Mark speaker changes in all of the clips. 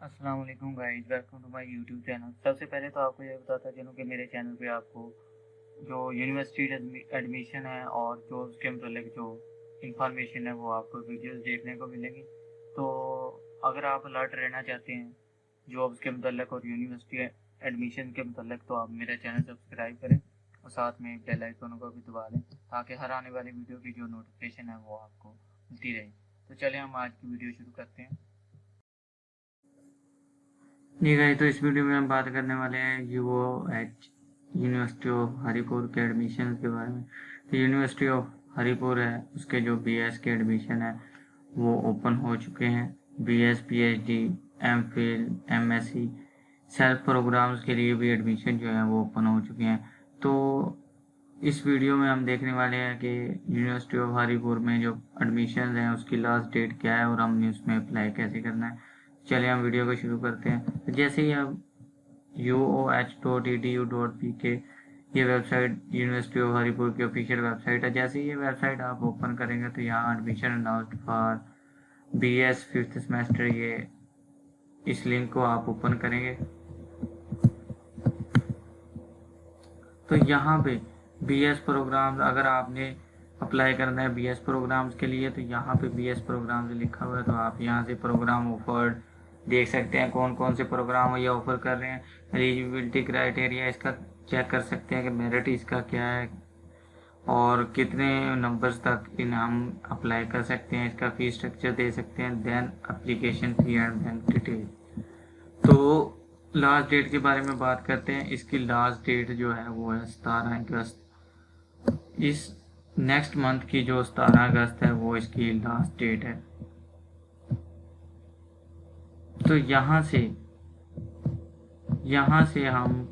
Speaker 1: السلام علیکم guys welcome to my YouTube channel سب سے پہلے تو آپ کو یہ بتاتا چلوں کہ میرے چینل پہ آپ کو جو یونیورسٹی ایڈمیشن ہے اور جو اس کے متعلق جو انفارمیشن ہے وہ آپ کو ویڈیوز دیکھنے کو ملیں گی. تو اگر آپ الرٹ رہنا چاہتے ہیں جابس کے متعلق اور یونیورسٹی ایڈمیشن کے متعلق، تو آپ میرا چینل سبسکرائب کریں اور ساتھ میں بیل آئکن کو بھی دبا لیں تاکہ ہر آنے والی ویڈیو کی جو نوٹیفیکیشن ہے وہ آپ کو ملتی رہے. تو چلیں ہم آج کی ویڈیو شروع کرتے ہیں. جی دیکھا تو اس ویڈیو میں ہم بات کرنے والے ہیں U O H university of Haripur کے ایڈمیشن کے بارے میں۔ تو یونیورسٹی آف ہری پور ہے، اس کے جو بی ایس کے ایڈمیشن ہے وہ اوپن ہو چکے ہیں۔ B S P H D M Phil M S C self programmes کے لیے بھی ایڈمیشن جو ہیں وہ اوپن ہو چکے ہیں۔ تو اس ویڈیو میں ہم دیکھنے والے ہیں کہ یونیورسٹی آف ہری پور میں جو ایڈمیشن ہیں، اس کی لاسٹ ڈیٹ کیا ہے اور ہم نے اس میں اپلائی کیسے کرنا ہے۔ چلیں ہم ویڈیو کو شروع کرتے ہیں۔ جیسے ہی آپ U O H dot E D U dot P K یہ website university of Haripur کی آفیشیل ویب سائٹ ہے۔ جیسے یہ ویب سائٹ آپ اوپن کریں گے تو یہاں admission announced for B S fifth semester یہ اس لنک کو آپ اوپن کریں گے۔ تو یہاں پہ بی ایس پروگرام اگر آپ نے اپلائی کرنا ہے بی ایس پروگرامز کے لیے، تو یہاں پہ بی ایس پروگرامز لکھا ہوا ہے۔ تو آپ یہاں سے پروگرام آفرڈ دیکھ سکتے ہیں کون کون سے پروگرام یہ آفر کر رہے ہیں ایلیجیبلٹی کرائٹیریا اس کا چیک کر سکتے ہیں کہ میرٹ اس کا کیا ہے اور کتنے نمبرز تک ان ہم اپلائی کر سکتے ہیں، اس کا فی اسٹرکچر دے سکتے ہیں then application fee and then detail تو لاسٹ ڈیٹ کے بارے میں بات کرتے ہیں، اس کی لاسٹ ڈیٹ جو ہے وہ ہے ستارہ اگست۔ اس نیکسٹ منتھ کی جو ستارہ اگست ہے وہ اس کی لاسٹ ڈیٹ ہے۔ تو یہاں سے یہاں سے ہم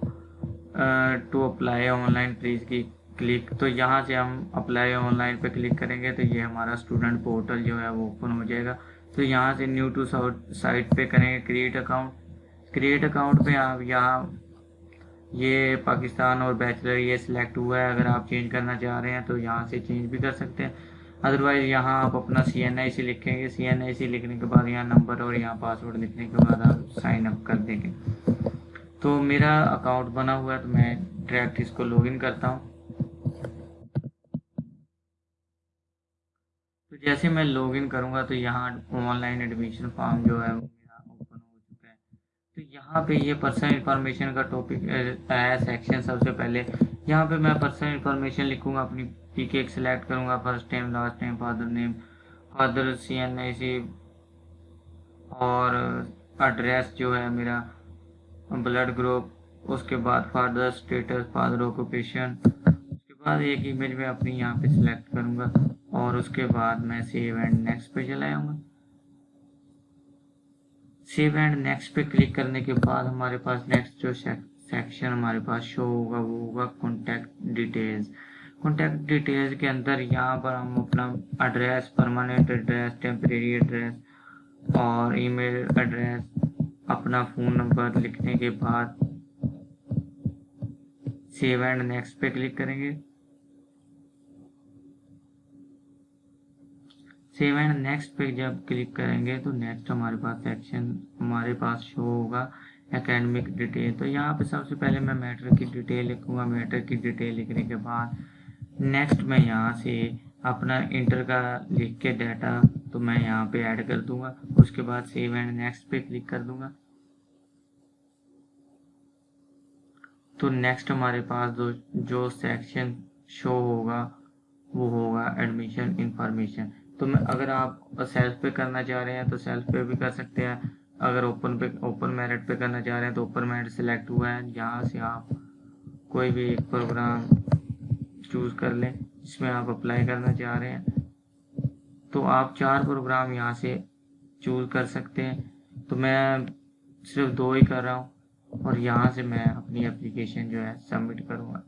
Speaker 1: to apply online please کی کلک تو یہاں سے ہم اپلائی آن لائن پہ کلک کریں گے تو یہ ہمارا اسٹوڈنٹ پورٹل جو ہے وہ اوپن ہو جائے گا۔ تو یہاں سے نیو ٹو سائٹ پہ کریں گے کریٹ اکاؤنٹ کریٹ اکاؤنٹ پہ آپ یہاں یہ پاکستان اور بیچلر یہ سلیکٹ ہوا ہے۔ اگر آپ چینج کرنا چاہ رہے ہیں تو یہاں سے چینج بھی کر سکتے ہیں۔ ادروائز یہاں آپ اپنا سی این آئی سی لکھیں گے سی این آئی سی لکھنے کے بعد یہاں نمبر اور یہاں پاسورڈ لکھنے کے بعد آپ سائن اپ کر دیں گے تو میرا اکاؤنٹ بنا ہوا ہے تو میں ڈائریکٹ اس کو لاگ ان کرتا ہوں تو جیسے میں لاگ ان کروں گا تو یہاں آن لائن ایڈمیشن فارم جو ہے یہاں پہ یہ پرسنل انفارمیشن کا ٹاپک ہے سیکشن سب سے پہلے۔ یہاں پہ میں پرسنل انفارمیشن لکھوں گا، اپنی پی کے ایک سلیکٹ کروں گا first time last time father name father C N A C اور ایڈریس جو ہے میرا بلڈ گروپ اس کے بعد فادر اسٹیٹس فادر آکوپیشن اس کے بعد ایک ایمیج میں اپنی یہاں پہ سلیکٹ کروں گا، اور اس کے بعد میں سیو اینڈ نیکسٹ پہ چلا آؤں گا۔ سیو اینڈ نیکسٹ پہ کلک کرنے کے بعد ہمارے پاس نیکسٹ جو سیکشن ہمارے پاس شو ہوگا وہ ہوگا کانٹیکٹ ڈیٹیلز کانٹیکٹ ڈیٹیلز کے اندر یہاں پر ہم اپنا address permanent address temporary address اور ای میل ایڈریس اپنا فون نمبر لکھنے کے بعد سیو اینڈ نیکسٹ پہ کلک کریں گے سیو اینڈ نیکسٹ پہ جب کلک کریں گے تو نیکسٹ ہمارے پاس سیکشن ہمارے پاس شو ہوگا اکیڈمک ڈیٹیل تو یہاں پہ سب سے پہلے میں میٹر کی ڈیٹیل لکھوں گا میٹر کی ڈیٹیل لکھنے کے بعد نیکسٹ میں یہاں سے اپنا انٹر کا لکھ کے ڈیٹا تو میں یہاں پہ ایڈ کر دوں گا اس کے بعد سیو اینڈ نیکسٹ پہ کلک کر دوں گا تو نیکسٹ ہمارے پاس جو سیکشن شو ہوگا وہ ہوگا ایڈمیشن انفارمیشن تو میں اگر آپ سیلف پہ کرنا چاہ رہے ہیں تو سیلف پہ بھی کر سکتے ہیں۔ اگر اوپن پہ اوپن میرٹ پہ کرنا چاہ رہے ہیں تو اوپن میرٹ سلیکٹ ہوا ہے۔ یہاں سے آپ کوئی بھی ایک پروگرام چوز کر لیں۔ جس میں آپ اپلائی کرنا چاہ رہے ہیں۔ تو آپ چار پروگرام یہاں سے چوز کر سکتے ہیں۔ تو میں صرف دو ہی کر رہا ہوں اور یہاں سے میں اپنی اپلیکیشن جو ہے سبمٹ کروں گا۔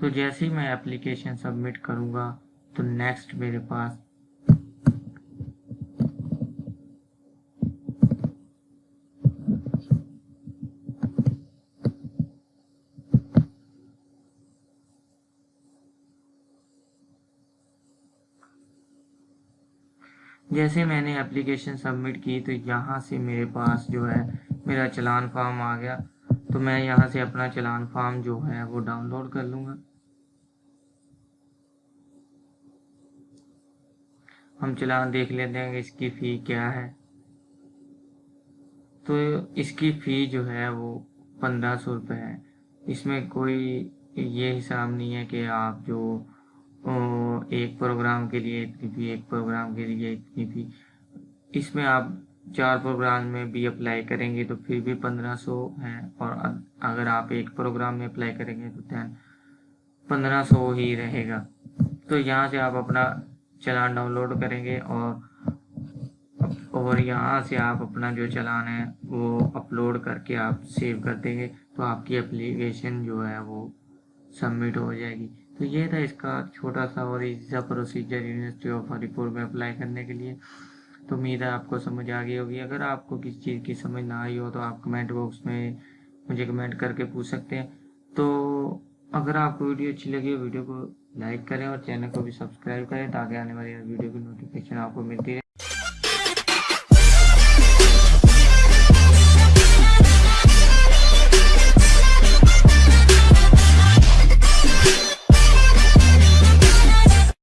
Speaker 1: تو جیسے ہی میں اپلیکیشن سبمٹ کروں گا تو نیکسٹ میرے پاس جیسے میں نے اپلیکیشن سبمٹ کی تو یہاں سے میرے پاس جو ہے میرا چلان فارم آ گیا۔ تو میں یہاں سے اپنا چلان فارم جو ہے وہ ڈاؤن لوڈ کر لوں گا۔ ہم چلان دیکھ لیتے ہیں کہ اس کی فی کیا ہے۔ تو اس کی فی جو ہے وہ پندرہ سو روپے ہے۔ اس میں کوئی یہ حساب نہیں ہے کہ آپ جو ایک پروگرام کے لیے اتنی فی ایک پروگرام کے لیے اتنی فی اس میں آپ چار پروگرام میں بھی اپلائی کریں گے تو پھر بھی پندرہ سو ہے اور اگر آپ ایک پروگرام میں اپلائی کریں گے تو دین پندرہ سو ہی رہے گا۔ تو یہاں سے آپ اپنا چلان ڈاؤن لوڈ کریں گے اور اور یہاں سے آپ اپنا جو چلان ہے وہ اپلوڈ کر کے آپ سیو کر دیں گے تو آپ کی اپلیکیشن جو ہے وہ سبمٹ ہو جائے گی۔ تو یہ تھا اس کا چھوٹا سا اور ایزی سا پروسیجر یونیورسٹی آف ہری پور میں اپلائی کرنے کے لیے۔ تو امید ہے آپ کو سمجھ آ گئی ہوگی۔ اگر آپ کو کسی چیز کی سمجھ نہ آئی ہو تو آپ کمنٹ باکس میں مجھے کمنٹ کر کے پوچھ سکتے ہیں۔ تو اگر آپ کو ویڈیو اچھی لگی ہو، ویڈیو کو لائک کریں اور چینل کو بھی سبسکرائب کریں تاکہ آنے والی ویڈیو کی نوٹیفکیشن آپ کو ملتی رہے۔